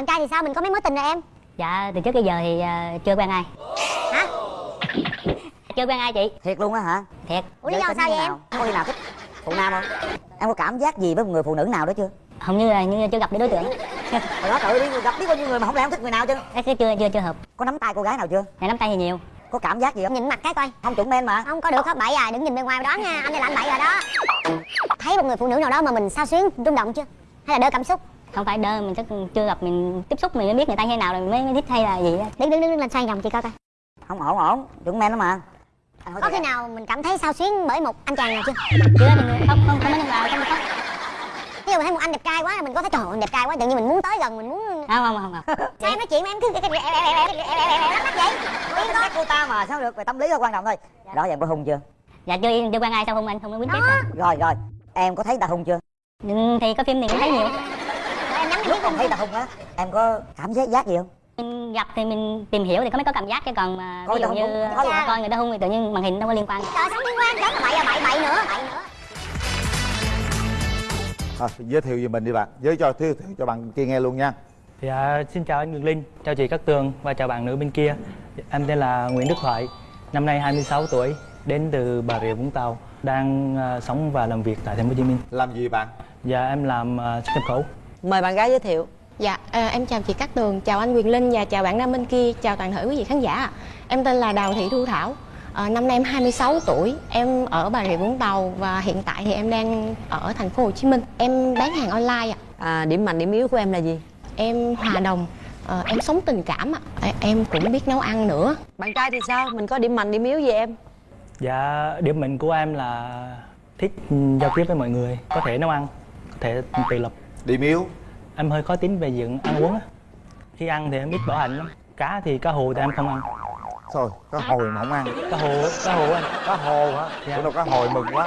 bạn trai thì sao? Mình có mấy mối tình rồi em? Dạ từ trước tới giờ thì ờ, chưa quen ai. Hả? Chưa quen ai chị? Thiệt luôn á hả? Thiệt. Ủa lý do sao vậy em? có khi nào thích phụ nam không? Em có cảm giác gì với một người phụ nữ nào đó chưa? Hầu như là như chưa gặp được đối tượng. Đó tự đi gặp biết bao nhiêu người mà không lẽ không thích người nào chứ? Cái chưa chưa chưa hợp. Có nắm tay cô gái nào chưa? Này nắm tay thì nhiều. Có cảm giác gì không? Nhìn mặt cái coi. Không chuẩn men mà. Không có được không bậy à. Đừng nhìn bề ngoài đoán nha. Anh đây là anh bậy rồi đó. Thấy một người phụ nữ nào đó mà mình sao xuyến rung động chưa? Hay là đỡ cảm xúc không phải đơ mình chắc chưa gặp mình tiếp xúc mình mới biết người ta như nào rồi mới, mới thích hay là gì á đứng đứng đứng lên xoay vòng chị coi coi không ổn ổn chuẩn men đó mà Anh hỏi có khi em. nào mình cảm thấy sao xuyến bởi một anh chàng nào chưa chưa mình không không không có vào không có ví dụ mình thấy một anh đẹp trai quá là mình có thấy trời anh đẹp trai quá tự nhiên mình muốn tới gần mình muốn không không không, không. sao em nói chuyện mà em cứ lắc lắc vậy Cái tính cách cô ta mà sao được về tâm lý là quan trọng thôi đó giờ em có hung chưa dạ chưa chưa quen ai sao không anh không có biết tiếp rồi rồi em có thấy ta hung chưa Ừ, thì có phim thì cũng thấy nhiều em lúc còn thấy ta hung á em có cảm giác giác gì không? Mình gặp thì mình tìm hiểu thì có mới có cảm giác chứ còn mà Coi ví dụ như có luôn. coi người ta hung thì tự nhiên màn hình đâu có liên quan. Trời sống liên quan? Chết là bậy à bậy bậy nữa. Bậy nữa. Thôi, giới thiệu về mình đi bạn. Giới cho giới thiệu cho bạn kia nghe luôn nha. Dạ, xin chào anh Ngọc Linh, chào chị Cát Tường và chào bạn nữ bên kia. Em tên là Nguyễn Đức Thoại, năm nay 26 tuổi, đến từ Bà Rịa Vũng Tàu, đang à, sống và làm việc tại Thành phố Hồ Chí Minh. làm gì bạn? Dạ, em làm à, xuất nhập khẩu. Mời bạn gái giới thiệu Dạ, à, em chào chị Cát Tường, chào anh Quyền Linh và chào bạn nam bên kia, chào toàn thể quý vị khán giả. ạ. Em tên là Đào Thị Thu Thảo, à, năm nay em 26 tuổi, em ở Bà Rịa Vũng Tàu và hiện tại thì em đang ở thành phố Hồ Chí Minh. Em bán hàng online ạ. À, điểm mạnh điểm yếu của em là gì? Em hòa đồng, à, em sống tình cảm ạ. À, em cũng biết nấu ăn nữa. Bạn trai thì sao? Mình có điểm mạnh điểm yếu gì em? Dạ, điểm mạnh của em là thích giao tiếp với mọi người, có thể nấu ăn, có thể tự lập. Điểm yếu Em hơi khó tính về diện ăn uống á. Khi ăn thì em ít bỏ hành lắm. Cá thì cá hồ thì em không ăn. thôi cá hồi mà không ăn Cá hồ, cá hồ anh. cá hồ hả Dạ. bữa đâu cá hồi mừng quá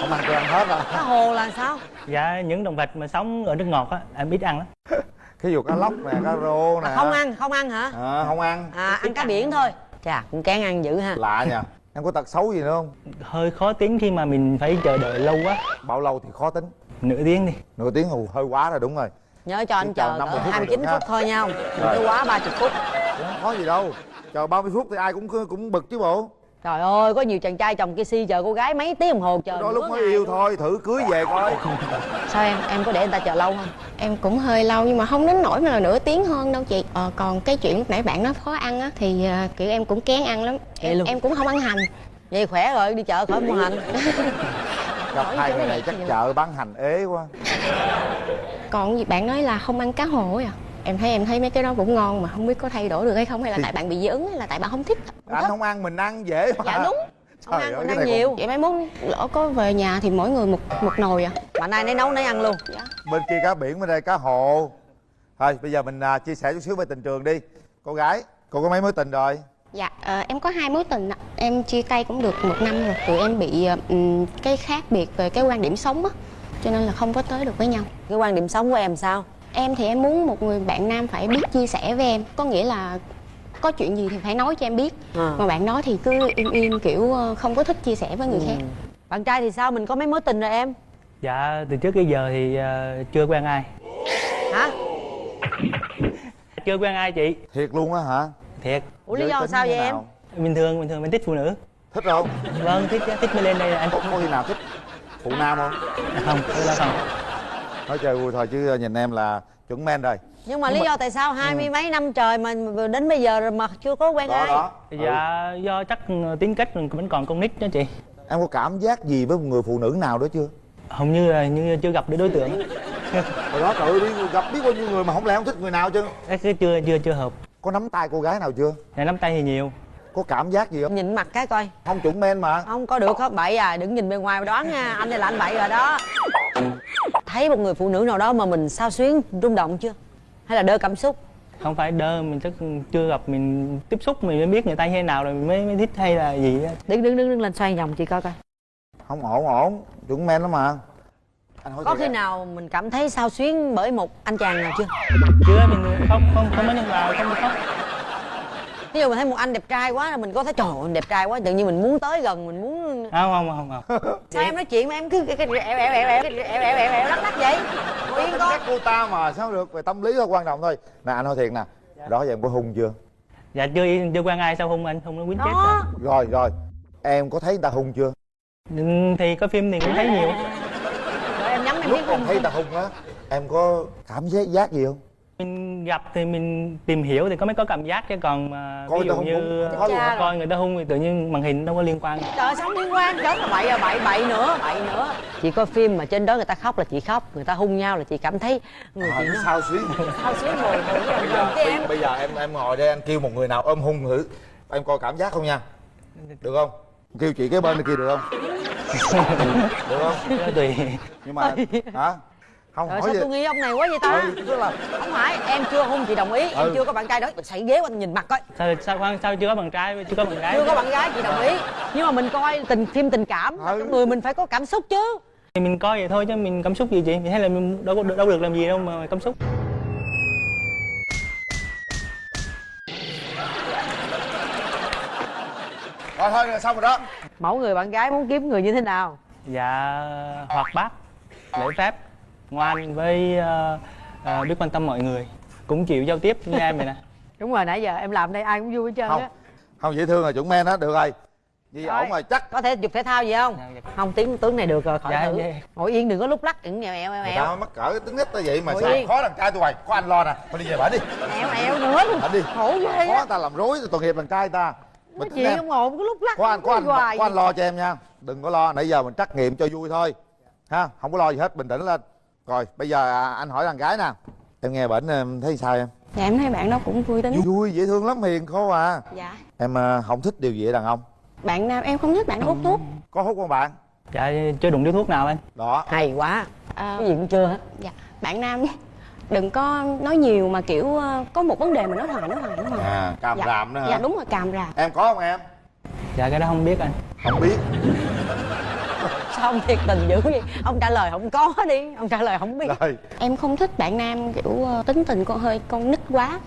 không ăn tôi ăn hết rồi Cá hồ là sao? Dạ, những động vật mà sống ở nước ngọt á, em ít ăn lắm. ví dụ cá lóc nè cá rô nè À, không ăn, không ăn hả? à, không ăn À, ăn cá biển thôi. Chà, cũng kén ăn dữ ha. lạ nha em có tật xấu gì nữa không hơi khó tính khi mà mình phải chờ đợi lâu quá bao lâu thì khó tính nửa tiếng đi nửa tiếng hù hơi quá rồi đúng rồi Nhớ cho anh chờ chờ 50 cỡ phút là 29 được phút ha. thôi nha không? Đừng Rồi. có quá 30 phút. cũng không có gì đâu chờ 30 phút thì ai cũng cũng bực chứ bộ Trời ơi, có nhiều chàng trai chồng kia si chờ cô gái mấy tiếng đồng hồ chờ đó lúc mới yêu thôi thử cưới về coi Sao em? Em có để người ta chờ lâu không? Em cũng hơi lâu nhưng mà không đến nỗi mà là nửa tiếng hơn đâu chị. Ờ, còn cái chuyện lúc nãy bạn nói khó ăn á thì à, kiểu em cũng kén ăn lắm. Em, em cũng không ăn hành. Vậy khỏe rồi, đi chợ khỏi mua hành. gặp hai người này chắc chợ bán hành ế quá. Còn gì bạn nói là không ăn cá hồ ấy à em thấy em thấy mấy cái đó cũng ngon mà không biết có thay đổi được hay không hay là Thì- tại bạn bị dị ứng hay là tại bạn không thích? Anh không ăn mình ăn dễ mà dạ đúng. Không Trời ăn, mình ăn nhiều. vậy mai mốt lỡ có về nhà thì mỗi người một một nồi à. Mà nay nấy nấu nấy ăn luôn. dạ. Bên kia cá biển bên đây cá hồ. Thôi bây giờ mình à, chia sẻ chút xíu về tình trường đi. Cô gái cô có mấy mối tình rồi dạ ờ, em có hai mối tình ạ. em chia tay cũng được một năm rồi tụi em bị ừm, cái khác biệt về cái quan điểm sống á cho nên là không có tới được với nhau Cái quan điểm sống của em sao? em thì em muốn một người bạn nam phải biết chia sẻ với em có nghĩa là có chuyện gì thì phải nói cho em biết À. mà bạn đó thì cứ im im kiểu ờ, không có thích chia sẻ với người khác Bạn trai thì sao? Mình có mấy mối tình rồi em? dạ từ trước tới giờ thì à, chưa quen ai Hả? chưa quen ai chị thiệt luôn á hả thiệt. Ủa lý do sao vậy em? bình thường bình thường mình thích phụ nữ. Thích không vâng thích thích mới lên đây anh. Có, có khi nào thích phụ nam không? Không cái đó không. Nói chơi vui thôi chứ nhìn em là chuẩn men rồi. Nhưng mà lý do tại sao hai mươi mấy năm trời mà đến bây giờ rồi mà chưa có quen đó ai? đó. Dạ do chắc tính cách mình vẫn còn con nít đó chị. Em có cảm giác gì với một người phụ nữ nào đó chưa? Hầu như là như chưa gặp được đối tượng. Hồi đó tự đi gặp biết bao nhiêu người mà không lẽ không thích người nào chứ? Cái cái chưa chưa chưa hợp có nắm tay cô gái nào chưa này nắm tay thì nhiều có cảm giác gì không Nhìn mặt cái coi. không chuẩn men mà Không có được có bậy à, đừng nhìn bề ngoài mà đoán nha. Anh đây là anh bậy rồi đó. Thấy một người phụ nữ nào đó mà mình sao xuyến, rung động chưa? Hay là đơ cảm xúc? không phải đơ mình chắc chưa gặp mình tiếp xúc mình mới biết người ta như thế nào rồi mình mới, mới thích hay là gì á Đứng đứng đứng đứng lên xoay vòng chị coi coi. không ổn ổn chuẩn men lắm mà Có khi nào mình cảm thấy sao xuyến bởi một anh chàng nào chưa? chưa mình không không không có nhân vào không không ví dụ mình thấy một anh đẹp trai quá là mình có thấy trời ơi, anh đẹp trai quá tự nhiên mình muốn tới gần mình muốn không không không không sao em nói chuyện mà em cứ cái cái ẹo ẹo ẹo ẹo ẹo ẹo ẹo ẹo lắc lắc vậy ngồi yên Chắc con cô ta mà sao được về tâm lý thôi quan trọng thôi nè anh hỏi thiệt nè đó giờ em có hung chưa dạ chưa chưa quen ai sao hung anh hung nó quýnh chết đó rồi rồi em có thấy người ta hung chưa Ừ, thì có phim thì cũng thấy nhiều rồi em nhắm em lúc em không thấy ta hung á em có cảm giác giác gì không? Mình gặp thì mình tìm hiểu thì có mới có cảm giác chứ còn mà Coi ví người ta dụ hung như coi người ta hung thì tự nhiên màn hình đâu có liên quan. Trời sống liên quan? Chết là bậy à bậy bậy nữa bậy nữa. Chị coi phim mà trên đó người ta khóc là chị khóc người ta hung nhau là chị cảm thấy người à, chị nó sao xuyến sao xuyến ngồi ngồi bây giờ bây, bây giờ em em ngồi đây anh kêu một người nào ôm hung thử. Em coi cảm giác không nha? Được không? Kêu chị cái bên kia được không được không? Đó tùy. Nhưng mà hả? Không Trời hỏi sao gì? tôi nghi ông này quá vậy ta? Ừ, tức là không phải em chưa hung chị đồng ý em Ừ. chưa có bạn trai đó. Xảy ghế qua nhìn mặt coi. Sao sao khoan sao chưa có bạn trai chưa có bạn gái? Chưa có bạn gái chị đồng ý. Nhưng mà mình coi tình phim tình cảm Ừ. trong người mình phải có cảm xúc chứ. Thì mình coi vậy thôi chứ mình cảm xúc gì chị? Hay là mình đâu có đâu được làm gì đâu mà cảm xúc rồi thôi rồi, xong rồi đó. Mẫu người bạn gái muốn kiếm người như thế nào? Dạ hoạt bát lễ phép ngoan với ờ, ờ, biết quan tâm mọi người. Cũng chịu giao tiếp như em vậy nè. Đúng rồi nãy giờ em làm đây ai cũng vui hết trơn không á. Không dễ thương rồi chuẩn men đó được rồi. Rồi. ổn rồi chắc có thể dục thể thao gì không? Dạ, dạ. không tiếng tướng này được rồi khỏi Dạ, thử. dạ. ngồi yên đừng có lúc lắc. Đừng nghèo eo eo người eo ta mắc cỡ tính ít tới vậy mà Ngồi sao yên. khó đàn trai tôi hoài. Có anh lo nè. Thôi đi về bển đi. Eo eo nữa bển đi. khổ ghê khó á. ta làm rối tội nghiệp đàn trai ta nói Bình tĩnh chuyện em. không ổn có lúc lắc có anh có anh hoài. có anh lo cho em nha đừng có lo nãy giờ mình trắc nghiệm cho vui thôi. Ha không có lo gì hết bình tĩnh lên. Rồi bây giờ à, anh hỏi đàn gái nè. Em nghe bệnh em thấy sao em? Dạ em thấy bạn đó cũng vui tính. Vui dễ thương lắm hiền khô à. Dạ. Em à, không thích điều gì ở đàn ông. Bạn nam em không thích bạn hút thuốc. Có hút không bạn? Dạ chưa đụng điếu thuốc nào anh đó. Hay quá. Ờ, cái gì cũng chưa hết. Dạ. Bạn nam đừng có nói nhiều mà kiểu ờ, có một vấn đề mà nói hoài nói hoài nói hoài à càm dạ. ràm nữa hả? Dạ đúng rồi càm ràm. Em có không em? Dạ cái đó không biết anh. Không biết. Sao ông thiệt tình dữ vậy? Ông trả lời không có đi ông trả lời không biết. Rồi. Em không thích bạn nam kiểu ờ, tính tình con hơi con nít quá.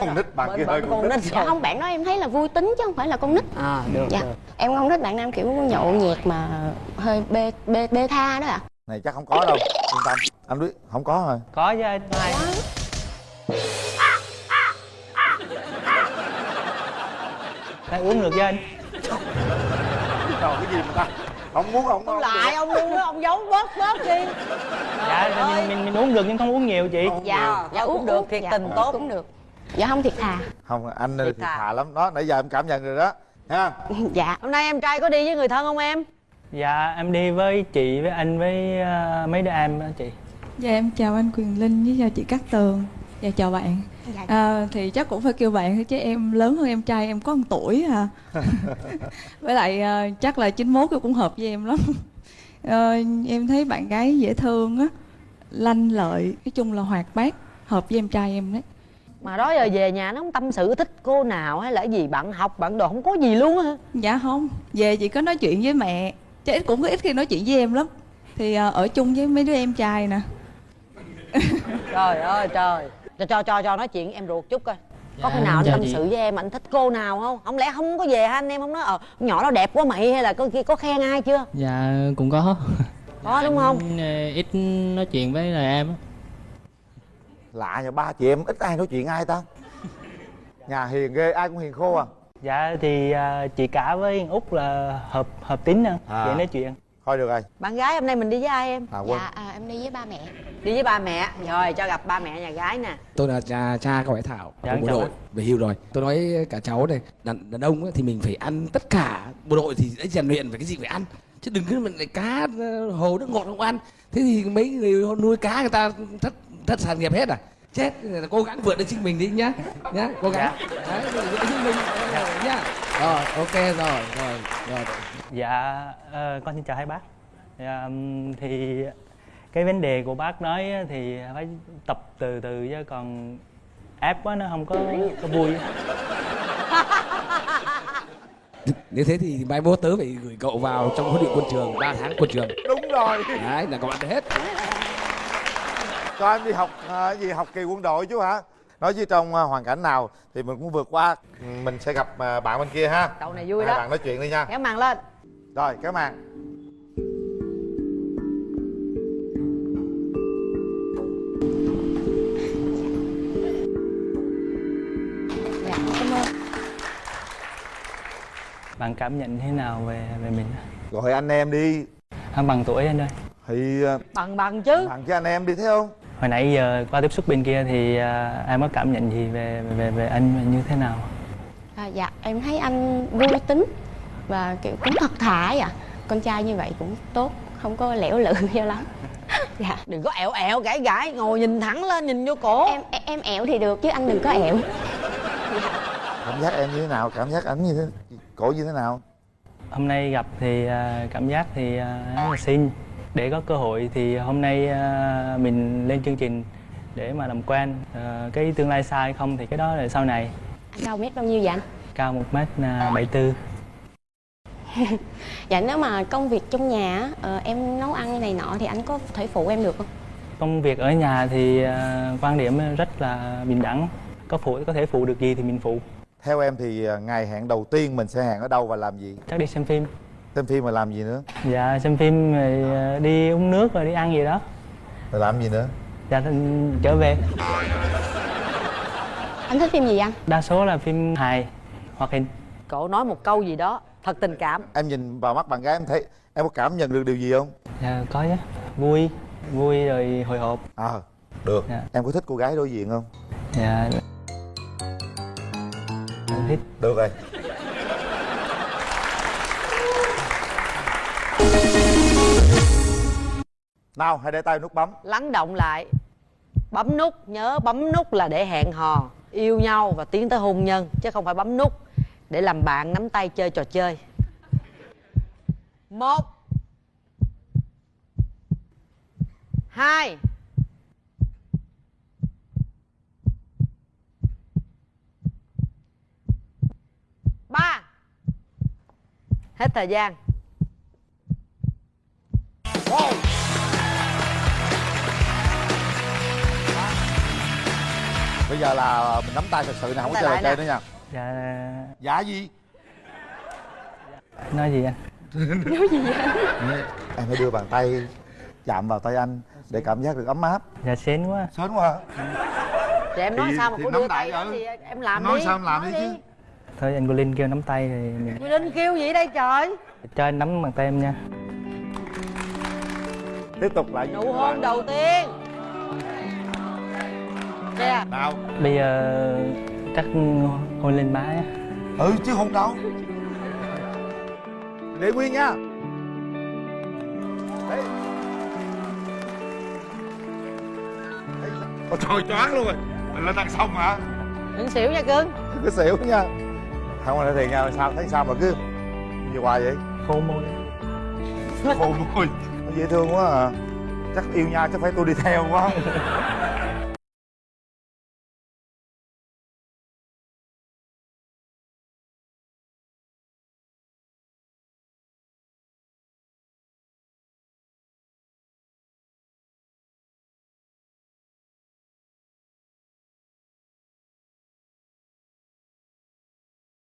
Con nít bạn kia hơi con nít dạ không bạn đó em thấy là vui tính chứ không phải là con nít. À được dạ. được. Em không thích bạn nam kiểu nhậu nhẹt mà hơi bê bê bê tha đó ạ này chắc không có đâu yên tâm. Anh biết không có rồi. Có chứ anh hai Phải uống được chứ anh? Rồi cái gì mà ta? Không muốn không ông không lại ông luôn á ông giấu bớt bớt đi. Dạ mình, mình mình uống được nhưng không uống nhiều chị. Dạ dạ cũng được thiệt dạ, tình tốt. cũng được. Dạ không thiệt thà. Không anh Thiệt thì thà. thà lắm. Đó nãy giờ em cảm nhận rồi đó. Ha? Dạ. Hôm nay em trai có đi với người thân không em dạ em đi với chị với anh với ờ, mấy đứa em đó chị. Dạ em chào anh Quyền Linh với chào chị Cát Tường. Dạ chào bạn. Dạ. à, Thì chắc cũng phải kêu bạn thôi chứ em lớn hơn em trai em có một tuổi à. Với lại à, chắc là 91 thì cũng hợp với em lắm. Ờ, Em thấy bạn gái dễ thương á Lanh lợi, nói chung là hoạt bát Hợp với em trai em đấy. Mà đó giờ về nhà nó không tâm sự thích cô nào hay là gì bạn học bạn đồ không có gì luôn á Dạ không, về chỉ có nói chuyện với mẹ Chứ ít cũng có ít khi nói chuyện với em lắm. Thì à, ở chung với mấy đứa em trai nè. Trời ơi trời. Cho cho cho cho nói chuyện em ruột chút coi. Có Dạ, khi nào anh tâm sự với em anh thích cô nào không? Không lẽ không có về hả anh? Em không nói ờ nhỏ đó đẹp quá mày hay là có kia có khen ai chưa? Dạ cũng có. Có đúng không? Ờ, Ít nói chuyện với là em á. lạ nhà ba chị em ít ai nói chuyện ai ta? Nhà hiền ghê ai cũng hiền khô à dạ thì ờ, chị cả với út là hợp hợp tính hơn À. dễ nói chuyện. Thôi được rồi. Bạn gái hôm nay mình đi với ai em? À quân dạ à, em đi với ba mẹ. Đi với ba mẹ. Rồi cho gặp ba mẹ nhà gái nè. Tôi là cha cha của bé thảo Dạ, của bộ đội về hưu rồi. Tôi nói cả cháu này đàn, đàn ông ấy, thì mình phải ăn tất cả. Bộ đội thì đã rèn luyện về cái gì phải ăn. Chứ đừng cứ mình lại cá ờ, hồ nước ngọt không ăn. Thế thì mấy người nuôi cá người ta thất thất sản nghiệp hết à chết cố gắng vượt lên chính mình đi nhá. Nhá cố gắng. Đấy vượt lên chính mình. Nhá. Rồi ok rồi rồi rồi. Dạ ờ, con xin chào hai bác. Dạ, ừm, thì cái vấn đề của bác nói á thì phải tập từ từ chứ còn ép quá nó không có, có vui. Nếu thế thì mai mốt tớ phải gửi cậu vào trong huấn luyện quân trường 3 tháng quân trường. Đúng rồi. Đấy là các bạn hết cho em đi học à, gì học kỳ quân đội chú hả? Nói chứ trong à, hoàn cảnh nào thì mình cũng vượt qua. Mình sẽ gặp à, bạn bên kia ha. Cậu này vui Hai đó. bạn nói chuyện đi nha. Kéo màn lên. Rồi kéo màn. Dạ cảm ơn. Bạn cảm nhận thế nào về về mình? Gọi anh em đi. À, bằng tuổi anh ơi. Thì bằng bằng chứ. bạn cho anh em đi thấy không hồi nãy giờ qua tiếp xúc bên kia thì à, em có cảm nhận gì về về về anh như thế nào? À, dạ em thấy anh vui tính và kiểu cũng thật thà ấy ạ con trai như vậy cũng tốt không có lẻo lự cho lắm. Dạ đừng có ẹo ẹo gãi gãi ngồi nhìn thẳng lên nhìn vô cổ. Em em- ẹo thì được chứ anh đừng có ẹo. Cảm giác em như thế nào? Cảm giác ảnh như thế cổ như thế nào? Hôm nay gặp thì à, cảm giác thì à, rất là xinh để có cơ hội thì hôm nay à, mình lên chương trình để mà làm quen À, cái tương lai xa hay không thì cái đó là sau này. Anh cao mét bao nhiêu vậy anh? Cao một mét à, bảy tư. Dạ nếu mà công việc trong nhà á, ờ, em nấu ăn này nọ thì anh có thể phụ em được không? Công việc ở nhà thì quan điểm rất là bình đẳng. Có phụ có thể phụ được gì thì mình phụ. Theo em thì ngày hẹn đầu tiên mình sẽ hẹn ở đâu và làm gì? Chắc đi xem phim xem phim mà làm gì nữa? Dạ xem phim rồi à, đi uống nước rồi đi ăn gì đó. Rồi làm gì nữa? Dạ thì trở về. Anh thích phim gì anh? Đa số là phim hài hoạt hình. Cậu nói một câu gì đó thật tình cảm. Em nhìn vào mắt bạn gái em thấy em có cảm nhận được điều gì không? Dạ có chứ. Vui vui rồi hồi hộp. À được. Dạ. em có thích cô gái đối diện không? Dạ. Em thích được rồi nào hãy để tay nút bấm. Lắng động lại. Bấm nút nhớ bấm nút là để hẹn hò yêu nhau và tiến tới hôn nhân chứ không phải bấm nút để làm bạn nắm tay chơi trò chơi. Một hai ba. Hết thời gian bây giờ là mình nắm tay thật sự nè không có chơi chơi nữa nha. Dạ. Dạ gì? Nói gì anh? Em hãy đưa bàn tay chạm vào tay anh để cảm giác được ấm áp. Dạ xến quá. Sớm quá. Thì em nói Thì- sao mà nắm đưa tay ừ. thì em làm Nói đi sao em làm đi chứ. thôi anh cô linh kêu nắm tay thì mình Linh kêu gì đây trời? Cho anh nắm bàn tay em nha. Tiếp tục lại Nụ hôn đầu tiên Kìa nào. Bây giờ chắc hôn lên má á. Ừ chứ hôn đâu. Để nguyên nha. Đấy. Ôi trời choáng luôn rồi. Mình lên ăn xong hả? Đừng xỉu nha cưng. Cứ xỉu nha. Không là thiệt nha sao thấy sao mà cứ gì hoài vậy? Khô môi. Khô môi. Dễ thương quá à. Chắc yêu nhau chắc phải tôi đi theo quá